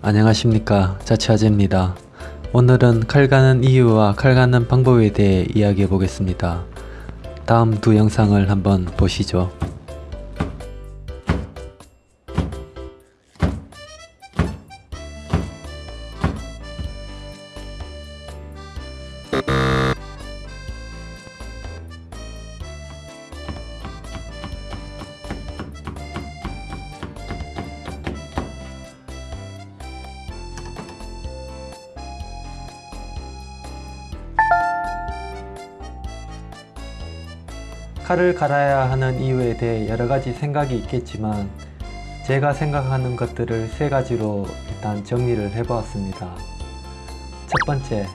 안녕하십니까. 자취아재입니다. 오늘은 칼 가는 이유와 칼 가는 방법에 대해 이야기해 보겠습니다. 다음 두 영상을 한번 보시죠 칼을 갈아야 하는 이유에 대해 여러가지 생각이 있겠지만 제가 생각하는 것들을 세 가지로 일단 정리를 해 보았습니다. 첫 번째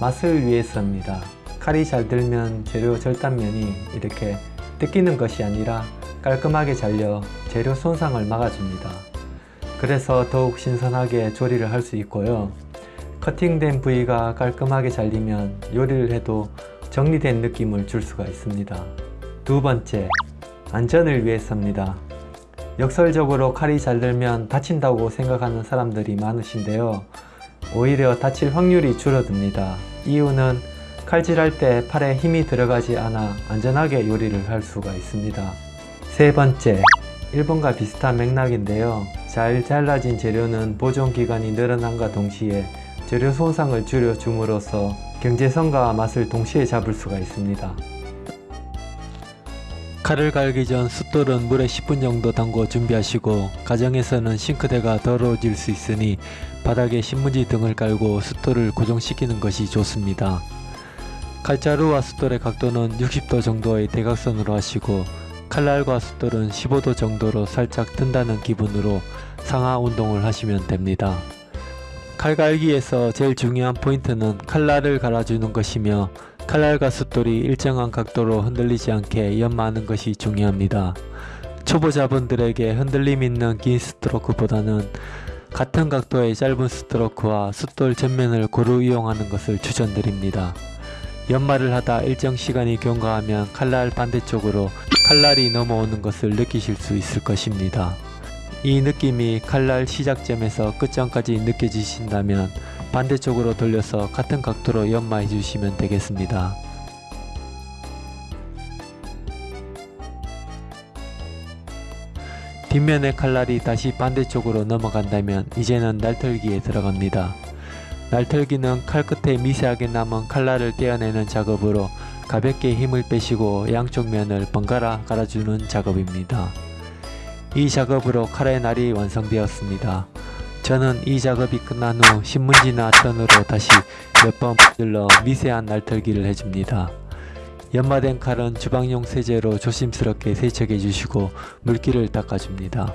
맛을 위해서입니다. 칼이 잘 들면 재료 절단면이 이렇게 뜯기는 것이 아니라 깔끔하게 잘려 재료 손상을 막아줍니다. 그래서 더욱 신선하게 조리를 할 수 있고요. 커팅된 부위가 깔끔하게 잘리면 요리를 해도 정리된 느낌을 줄 수가 있습니다 두 번째, 안전을 위해서입니다. 역설적으로 칼이 잘 들면 다친다고 생각하는 사람들이 많으신데요. 오히려 다칠 확률이 줄어듭니다. 이유는 칼질할 때 팔에 힘이 들어가지 않아 안전하게 요리를 할 수가 있습니다. 세 번째, 일본과 비슷한 맥락인데요. 잘 잘라진 재료는 보존기간이 늘어남과 동시에 재료 손상을 줄여줌으로써 경제성과 맛을 동시에 잡을 수가 있습니다. 칼을 갈기 전 숫돌은 물에 10분 정도 담궈 준비하시고 가정에서는 싱크대가 더러워질 수 있으니 바닥에 신문지 등을 깔고 숫돌을 고정시키는 것이 좋습니다. 칼자루와 숫돌의 각도는 60도 정도의 대각선으로 하시고 칼날과 숫돌은 15도 정도로 살짝 든다는 기분으로 상하 운동을 하시면 됩니다. 칼갈기에서 제일 중요한 포인트는 칼날을 갈아주는 것이며 칼날과 숫돌이 일정한 각도로 흔들리지 않게 연마하는 것이 중요합니다. 초보자분들에게 흔들림 있는 긴 스트로크보다는 같은 각도의 짧은 스트로크와 숫돌 전면을 고루 이용하는 것을 추천드립니다. 연마를 하다 일정 시간이 경과하면 칼날 반대쪽으로 칼날이 넘어오는 것을 느끼실 수 있을 것입니다. 이 느낌이 칼날 시작점에서 끝점까지 느껴지신다면 반대쪽으로 돌려서 같은 각도로 연마해 주시면 되겠습니다. 뒷면의 칼날이 다시 반대쪽으로 넘어간다면 이제는 날털기에 들어갑니다. 날털기는 칼 끝에 미세하게 남은 칼날을 떼어내는 작업으로 가볍게 힘을 빼시고 양쪽 면을 번갈아 갈아주는 작업입니다. 이 작업으로 칼의 날이 완성되었습니다. 저는 이 작업이 끝난 후 신문지나 천으로 다시 몇번 눌러 미세한 날털기를 해줍니다. 연마된 칼은 주방용 세제로 조심스럽게 세척해 주시고 물기를 닦아줍니다.